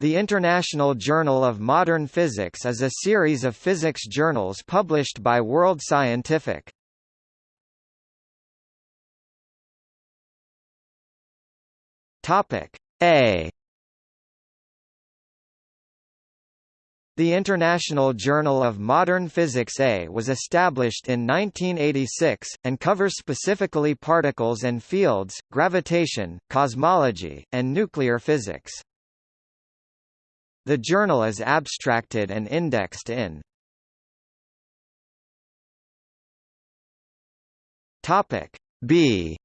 The International Journal of Modern Physics is a series of physics journals published by World Scientific. Topic A The International Journal of Modern Physics A was established in 1986, and covers specifically particles and fields, gravitation, cosmology, and nuclear physics. The journal is abstracted and indexed in Topic B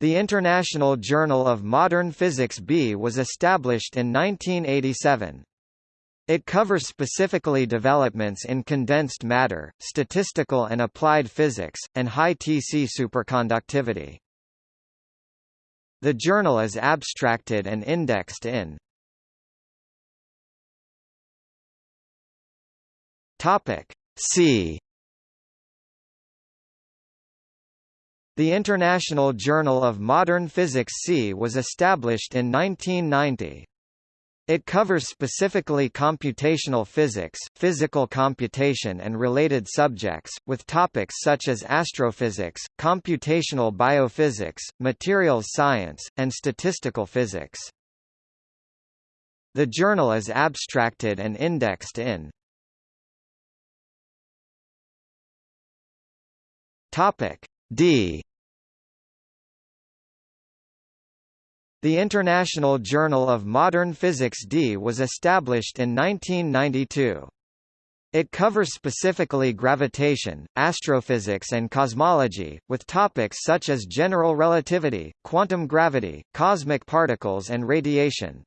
The International Journal of Modern Physics B was established in 1987. It covers specifically developments in condensed matter, statistical and applied physics, and high TC superconductivity. The journal is abstracted and indexed in Topic C The International Journal of Modern Physics C was established in 1990. It covers specifically computational physics, physical computation and related subjects, with topics such as astrophysics, computational biophysics, materials science, and statistical physics. The journal is abstracted and indexed in D The International Journal of Modern Physics D was established in 1992. It covers specifically gravitation, astrophysics and cosmology, with topics such as general relativity, quantum gravity, cosmic particles and radiation.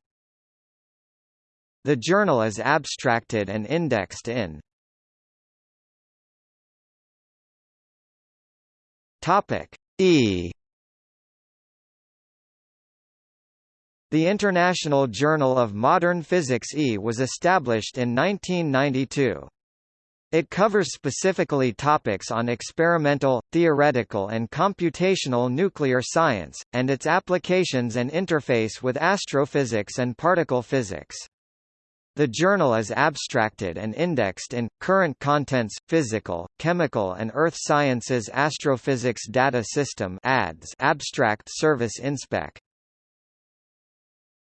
The journal is abstracted and indexed in E The International Journal of Modern Physics E was established in 1992. It covers specifically topics on experimental, theoretical and computational nuclear science, and its applications and interface with astrophysics and particle physics. The journal is abstracted and indexed in, Current Contents, Physical, Chemical and Earth Sciences Astrophysics Data System ADS Abstract Service Inspec.